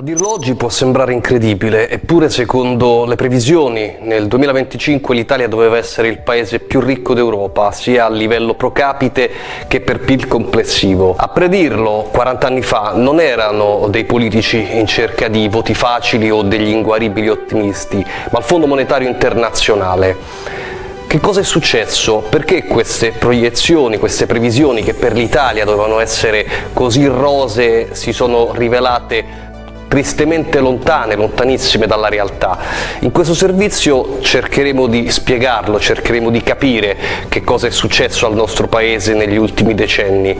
A dirlo oggi può sembrare incredibile, eppure secondo le previsioni nel 2025 l'Italia doveva essere il paese più ricco d'Europa, sia a livello pro capite che per PIL complessivo. A predirlo 40 anni fa non erano dei politici in cerca di voti facili o degli inguaribili ottimisti, ma il Fondo Monetario Internazionale. Che cosa è successo? Perché queste proiezioni, queste previsioni che per l'Italia dovevano essere così rose si sono rivelate tristemente lontane, lontanissime dalla realtà. In questo servizio cercheremo di spiegarlo, cercheremo di capire che cosa è successo al nostro Paese negli ultimi decenni.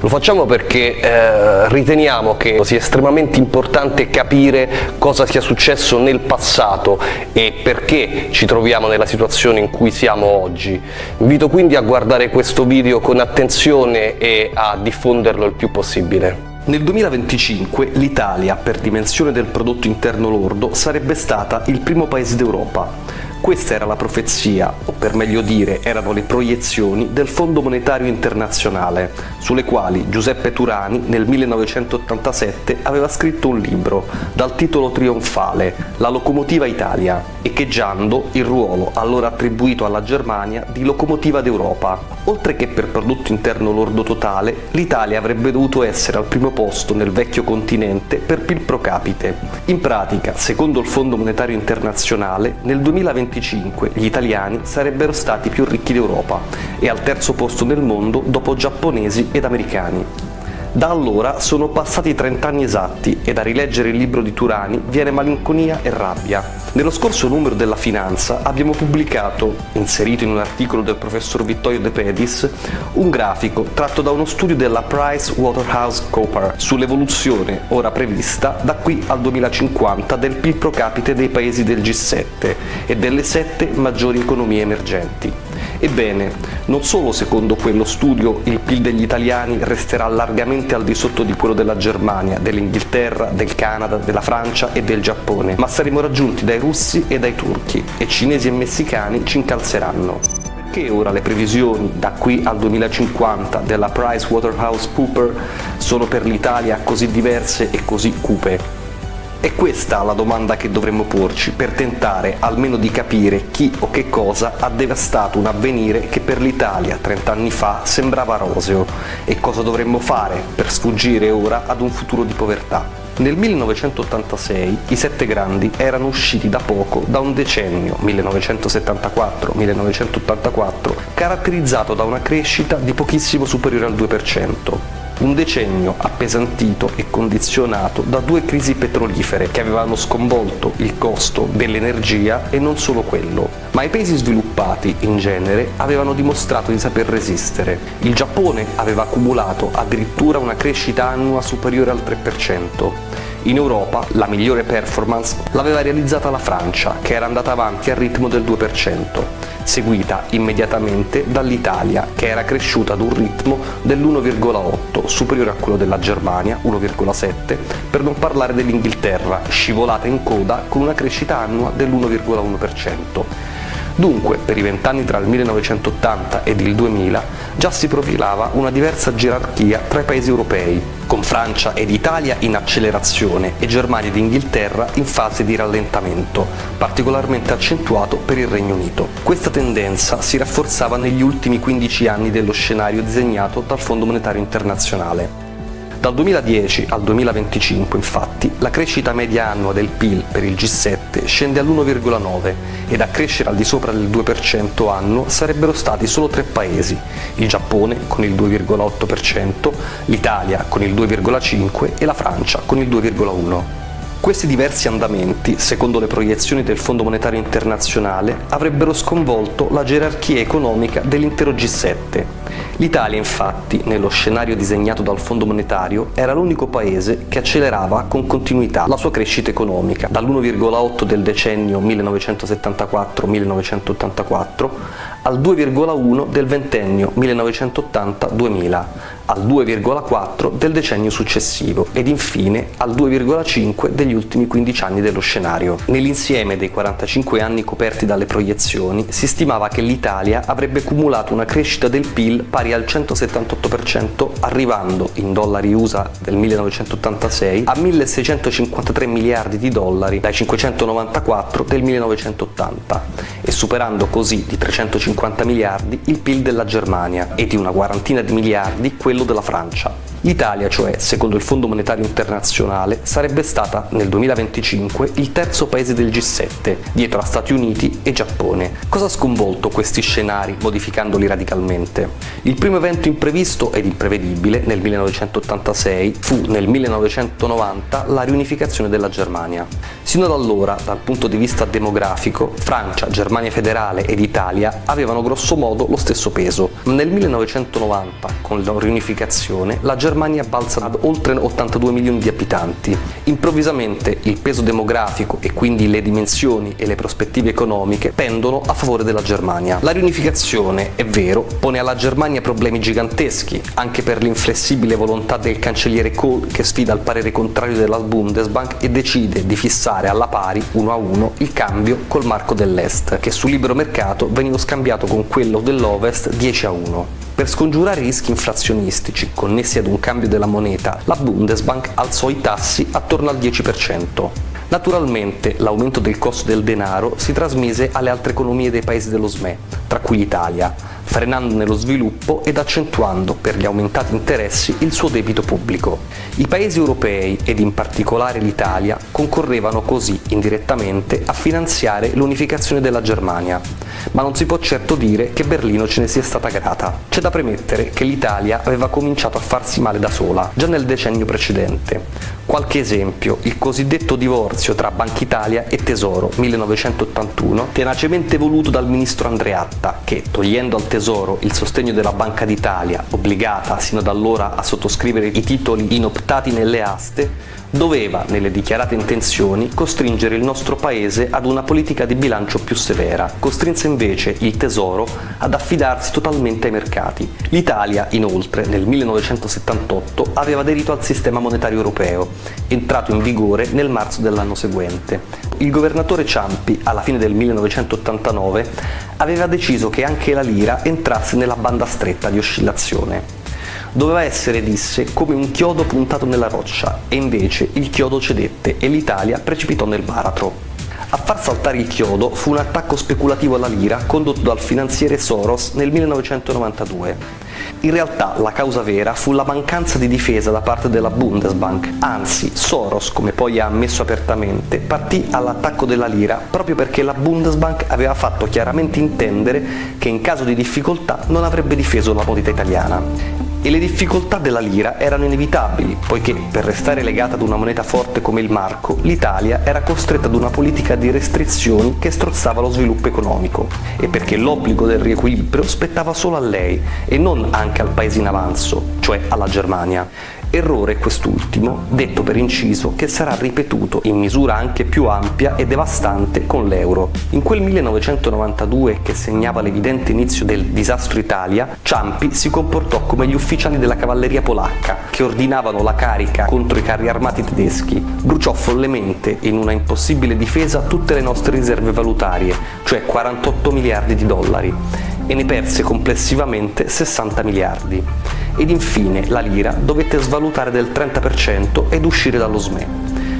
Lo facciamo perché eh, riteniamo che sia estremamente importante capire cosa sia successo nel passato e perché ci troviamo nella situazione in cui siamo oggi. Invito quindi a guardare questo video con attenzione e a diffonderlo il più possibile. Nel 2025 l'Italia, per dimensione del prodotto interno lordo, sarebbe stata il primo paese d'Europa. Questa era la profezia, o per meglio dire erano le proiezioni del Fondo Monetario Internazionale, sulle quali Giuseppe Turani nel 1987 aveva scritto un libro dal titolo trionfale La locomotiva Italia, echeggiando il ruolo allora attribuito alla Germania di locomotiva d'Europa. Oltre che per prodotto interno lordo totale, l'Italia avrebbe dovuto essere al primo posto nel vecchio continente per PIL pro capite. In pratica, secondo il Fondo Monetario Internazionale, nel 2025 gli italiani sarebbero stati più ricchi d'Europa e al terzo posto nel mondo dopo giapponesi ed americani. Da allora sono passati 30 anni esatti e da rileggere il libro di Turani viene malinconia e rabbia. Nello scorso numero della Finanza abbiamo pubblicato, inserito in un articolo del professor Vittorio De Pedis, un grafico tratto da uno studio della Price Waterhouse Cooper sull'evoluzione ora prevista da qui al 2050 del PIL pro capite dei paesi del G7 e delle sette maggiori economie emergenti. Ebbene, non solo secondo quello studio il PIL degli italiani resterà largamente al di sotto di quello della Germania, dell'Inghilterra, del Canada, della Francia e del Giappone, ma saremo raggiunti dai russi e dai turchi e cinesi e messicani ci incalzeranno. Perché ora le previsioni da qui al 2050 della PricewaterhouseCoopers sono per l'Italia così diverse e così cupe? È questa la domanda che dovremmo porci per tentare almeno di capire chi o che cosa ha devastato un avvenire che per l'Italia 30 anni fa sembrava roseo e cosa dovremmo fare per sfuggire ora ad un futuro di povertà. Nel 1986 i sette grandi erano usciti da poco da un decennio, 1974-1984, caratterizzato da una crescita di pochissimo superiore al 2%. Un decennio appesantito e condizionato da due crisi petrolifere che avevano sconvolto il costo dell'energia e non solo quello. Ma i paesi sviluppati, in genere, avevano dimostrato di saper resistere. Il Giappone aveva accumulato addirittura una crescita annua superiore al 3%. In Europa la migliore performance l'aveva realizzata la Francia, che era andata avanti al ritmo del 2% seguita immediatamente dall'Italia che era cresciuta ad un ritmo dell'1,8 superiore a quello della Germania 1,7 per non parlare dell'Inghilterra scivolata in coda con una crescita annua dell'1,1%. Dunque, per i vent'anni tra il 1980 ed il 2000 già si profilava una diversa gerarchia tra i paesi europei, con Francia ed Italia in accelerazione e Germania ed Inghilterra in fase di rallentamento, particolarmente accentuato per il Regno Unito. Questa tendenza si rafforzava negli ultimi 15 anni dello scenario disegnato dal Fondo Monetario Internazionale. Dal 2010 al 2025, infatti, la crescita media annua del PIL per il G7 scende all'1,9 ed a crescere al di sopra del 2% annuo sarebbero stati solo tre paesi, il Giappone con il 2,8%, l'Italia con il 2,5% e la Francia con il 2,1%. Questi diversi andamenti, secondo le proiezioni del Fondo Monetario Internazionale, avrebbero sconvolto la gerarchia economica dell'intero G7 L'Italia infatti, nello scenario disegnato dal Fondo Monetario, era l'unico paese che accelerava con continuità la sua crescita economica, dall'1,8 del decennio 1974-1984 al 2,1 del ventennio 1980-2000, al 2,4 del decennio successivo ed infine al 2,5 degli ultimi 15 anni dello scenario. Nell'insieme dei 45 anni coperti dalle proiezioni si stimava che l'Italia avrebbe cumulato una crescita del PIL Pari al 178%, arrivando in dollari USA del 1986 a 1653 miliardi di dollari dai 594 del 1980 e superando così di 350 miliardi il PIL della Germania e di una quarantina di miliardi quello della Francia. L'Italia, cioè, secondo il Fondo Monetario Internazionale, sarebbe stata nel 2025 il terzo paese del G7, dietro a Stati Uniti e Giappone. Cosa ha sconvolto questi scenari, modificandoli radicalmente? Il primo evento imprevisto ed imprevedibile nel 1986 fu nel 1990 la riunificazione della Germania. Sino ad allora, dal punto di vista demografico, Francia, Germania federale ed Italia avevano grosso modo lo stesso peso, ma nel 1990, con la riunificazione, la Germania Germania balza ad oltre 82 milioni di abitanti. Improvvisamente il peso demografico e quindi le dimensioni e le prospettive economiche pendono a favore della Germania. La riunificazione, è vero, pone alla Germania problemi giganteschi, anche per l'inflessibile volontà del cancelliere Kohl che sfida il parere contrario della Bundesbank e decide di fissare alla pari, uno a uno, il cambio col marco dell'Est, che sul libero mercato veniva scambiato con quello dell'Ovest 10 a 1. Per scongiurare i rischi inflazionistici connessi ad un cambio della moneta, la Bundesbank alzò i tassi attorno al 10%. Naturalmente l'aumento del costo del denaro si trasmise alle altre economie dei paesi dello SME, tra cui l'Italia, frenandone lo sviluppo ed accentuando per gli aumentati interessi il suo debito pubblico. I paesi europei, ed in particolare l'Italia, concorrevano così indirettamente a finanziare l'unificazione della Germania, ma non si può certo dire che Berlino ce ne sia stata grata. C'è da premettere che l'Italia aveva cominciato a farsi male da sola, già nel decennio precedente. Qualche esempio, il cosiddetto divorzio tra Banca Italia e Tesoro 1981, tenacemente voluto dal ministro Andreatta, che, togliendo al Tesoro il sostegno della Banca d'Italia, obbligata sino ad allora a sottoscrivere i titoli inoptati nelle aste, doveva, nelle dichiarate intenzioni, costringere il nostro paese ad una politica di bilancio più severa. Costrinse invece il Tesoro ad affidarsi totalmente ai mercati. L'Italia, inoltre, nel 1978 aveva aderito al sistema monetario europeo, entrato in vigore nel marzo dell'anno seguente. Il governatore Ciampi, alla fine del 1989, aveva deciso che anche la lira entrasse nella banda stretta di oscillazione. Doveva essere, disse, come un chiodo puntato nella roccia, e invece il chiodo cedette e l'Italia precipitò nel baratro. A far saltare il chiodo fu un attacco speculativo alla lira condotto dal finanziere Soros nel 1992. In realtà la causa vera fu la mancanza di difesa da parte della Bundesbank, anzi Soros, come poi ha ammesso apertamente, partì all'attacco della lira proprio perché la Bundesbank aveva fatto chiaramente intendere che in caso di difficoltà non avrebbe difeso la moneta italiana e le difficoltà della lira erano inevitabili, poiché per restare legata ad una moneta forte come il marco, l'Italia era costretta ad una politica di restrizioni che strozzava lo sviluppo economico, e perché l'obbligo del riequilibrio spettava solo a lei e non anche al paese in avanzo, cioè alla Germania. Errore quest'ultimo, detto per inciso, che sarà ripetuto in misura anche più ampia e devastante con l'euro. In quel 1992 che segnava l'evidente inizio del disastro Italia, Ciampi si comportò come gli ufficiali della cavalleria polacca che ordinavano la carica contro i carri armati tedeschi. Bruciò follemente in una impossibile difesa tutte le nostre riserve valutarie, cioè 48 miliardi di dollari, e ne perse complessivamente 60 miliardi ed infine la lira dovette svalutare del 30% ed uscire dallo SME.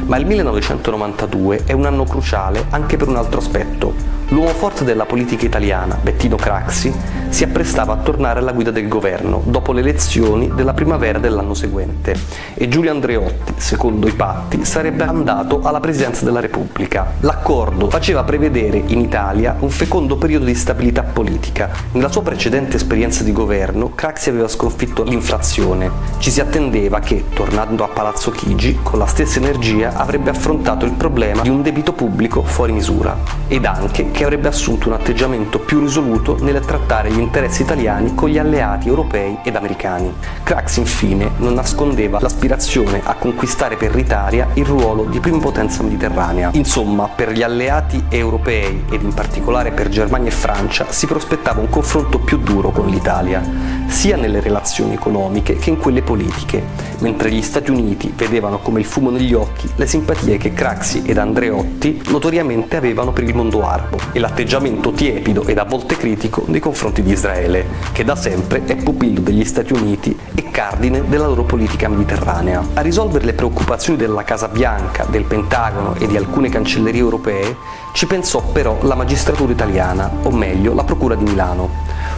Ma il 1992 è un anno cruciale anche per un altro aspetto, L'uomo forte della politica italiana, Bettino Craxi, si apprestava a tornare alla guida del governo dopo le elezioni della primavera dell'anno seguente e Giulio Andreotti, secondo i patti, sarebbe andato alla presidenza della Repubblica. L'accordo faceva prevedere in Italia un fecondo periodo di stabilità politica. Nella sua precedente esperienza di governo, Craxi aveva sconfitto l'inflazione. Ci si attendeva che, tornando a Palazzo Chigi, con la stessa energia avrebbe affrontato il problema di un debito pubblico fuori misura ed anche che avrebbe assunto un atteggiamento più risoluto nel trattare gli interessi italiani con gli alleati europei ed americani. Crax infine non nascondeva l'aspirazione a conquistare per l'Italia il ruolo di prima potenza mediterranea. Insomma, per gli alleati europei ed in particolare per Germania e Francia si prospettava un confronto più duro con l'Italia, sia nelle relazioni economiche che in quelle politiche, mentre gli Stati Uniti vedevano come il fumo negli occhi le simpatie che Craxi ed Andreotti notoriamente avevano per il mondo arabo e l'atteggiamento tiepido ed a volte critico nei confronti di Israele, che da sempre è pupillo degli Stati Uniti e cardine della loro politica mediterranea. A risolvere le preoccupazioni della Casa Bianca, del Pentagono e di alcune cancellerie europee ci pensò però la magistratura italiana, o meglio la Procura di Milano.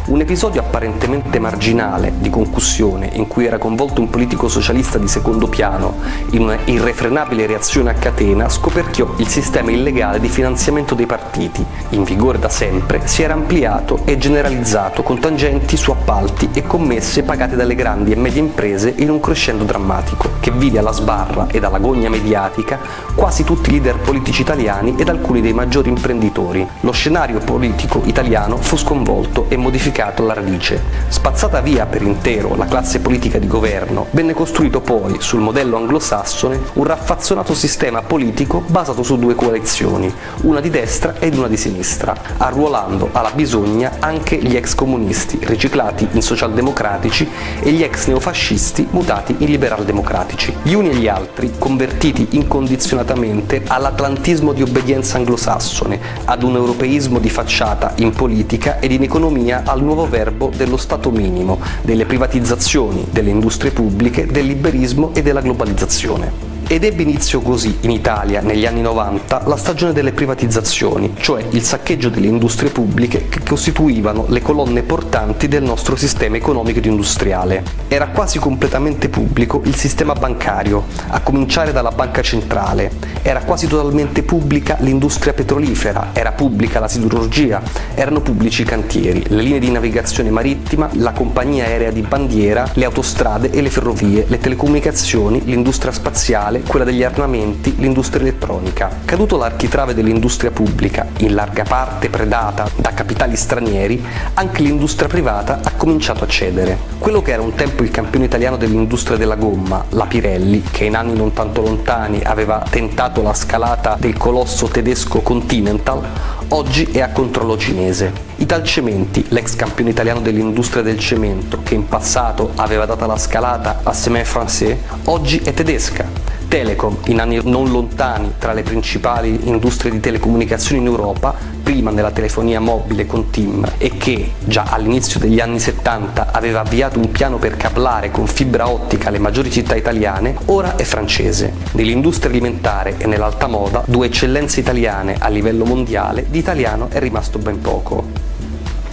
Un episodio apparentemente marginale di concussione in cui era coinvolto un politico socialista di secondo piano in una irrefrenabile reazione a catena scoperchiò il sistema illegale di finanziamento dei partiti, in vigore da sempre, si era ampliato e generalizzato con tangenti su appalti e commesse pagate dalle grandi e medie imprese in un crescendo drammatico, che vide alla sbarra ed alla gogna mediatica quasi tutti i leader politici italiani ed alcuni dei maggiori imprenditori. Lo scenario politico italiano fu sconvolto e modificato modificato alla radice. Spazzata via per intero la classe politica di governo, venne costruito poi, sul modello anglosassone, un raffazzonato sistema politico basato su due coalizioni, una di destra ed una di sinistra, arruolando alla bisogna anche gli ex comunisti, riciclati in socialdemocratici, e gli ex neofascisti mutati in liberal-democratici. Gli uni e gli altri convertiti incondizionatamente all'atlantismo di obbedienza anglosassone, ad un europeismo di facciata in politica ed in economia al nuovo verbo dello Stato minimo, delle privatizzazioni, delle industrie pubbliche, del liberismo e della globalizzazione. Ed ebbe inizio così, in Italia, negli anni 90, la stagione delle privatizzazioni, cioè il saccheggio delle industrie pubbliche che costituivano le colonne portanti del nostro sistema economico ed industriale. Era quasi completamente pubblico il sistema bancario, a cominciare dalla banca centrale, era quasi totalmente pubblica l'industria petrolifera, era pubblica la siderurgia, erano pubblici i cantieri, le linee di navigazione marittima, la compagnia aerea di bandiera, le autostrade e le ferrovie, le telecomunicazioni, l'industria spaziale, industriale, quella degli armamenti, l'industria elettronica. Caduto l'architrave dell'industria pubblica, in larga parte predata da capitali stranieri, anche l'industria privata ha cominciato a cedere. Quello che era un tempo il campione italiano dell'industria della gomma, la Pirelli, che in anni non tanto lontani aveva tentato la scalata del colosso tedesco Continental, oggi è a controllo cinese. Italcementi, l'ex campione italiano dell'industria del cemento, che in passato aveva dato la scalata a Semen Francais, oggi è tedesca. Telecom, in anni non lontani tra le principali industrie di telecomunicazioni in Europa, prima nella telefonia mobile con TIM e che già all'inizio degli anni 70 aveva avviato un piano per cablare con fibra ottica le maggiori città italiane, ora è francese. Nell'industria alimentare e nell'alta moda, due eccellenze italiane a livello mondiale, di italiano è rimasto ben poco.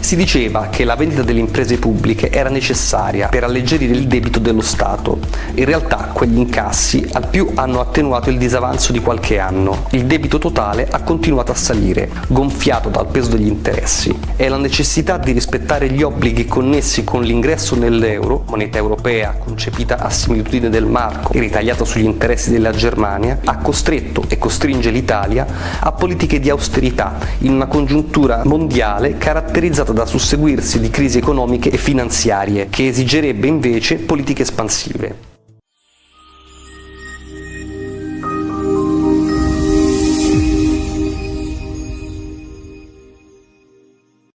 Si diceva che la vendita delle imprese pubbliche era necessaria per alleggerire il debito dello Stato. In realtà quegli incassi al più hanno attenuato il disavanzo di qualche anno. Il debito totale ha continuato a salire, gonfiato dal peso degli interessi. E la necessità di rispettare gli obblighi connessi con l'ingresso nell'euro, moneta europea concepita a similitudine del marco e ritagliata sugli interessi della Germania, ha costretto e costringe l'Italia a politiche di austerità in una congiuntura mondiale caratterizzata da susseguirsi di crisi economiche e finanziarie, che esigerebbe invece politiche espansive.